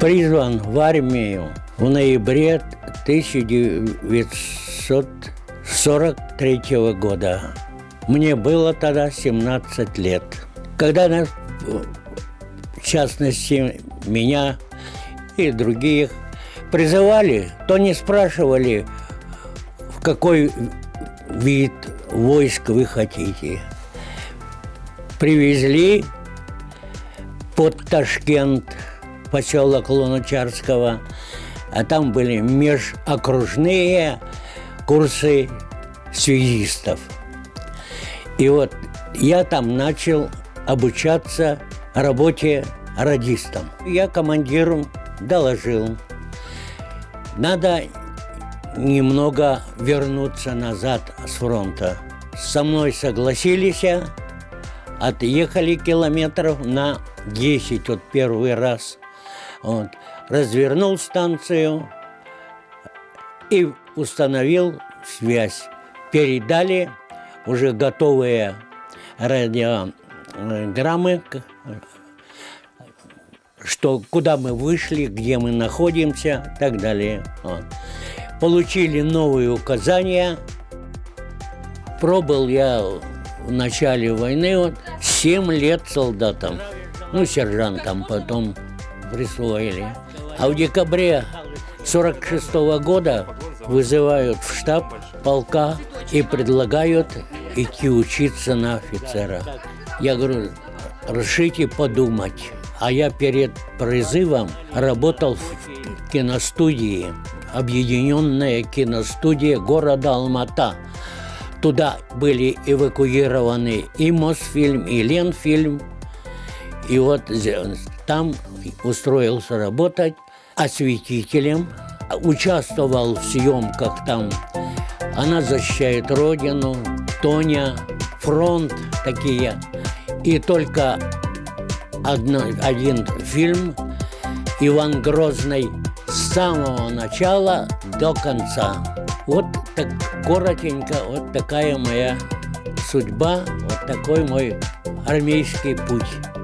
призван в армию в ноябре 1943 года. Мне было тогда 17 лет. Когда, в частности, меня и других призывали, то не спрашивали, в какой вид войск вы хотите. Привезли под Ташкент, поселок Луначарского, а там были межокружные курсы связистов. И вот я там начал обучаться работе радистом. Я командиру доложил, надо немного вернуться назад с фронта. Со мной согласились, отъехали километров на 10 вот первый раз. Вот. Развернул станцию и установил связь. Передали уже готовые радиограммы, что куда мы вышли, где мы находимся и так далее. Вот. Получили новые указания. Пробыл я в начале войны вот, 7 лет солдатом, ну, сержантом потом присвоили. А в декабре 46 -го года вызывают в штаб полка и предлагают идти учиться на офицера. Я говорю, решите подумать. А я перед призывом работал в киностудии, объединенная киностудия города Алмата. Туда были эвакуированы и Мосфильм, и Ленфильм. И вот там устроился работать осветителем, участвовал в съемках там «Она защищает Родину», «Тоня», «Фронт» такие. И только одно, один фильм Иван Грозный с самого начала до конца. Вот так коротенько, вот такая моя судьба, вот такой мой армейский путь.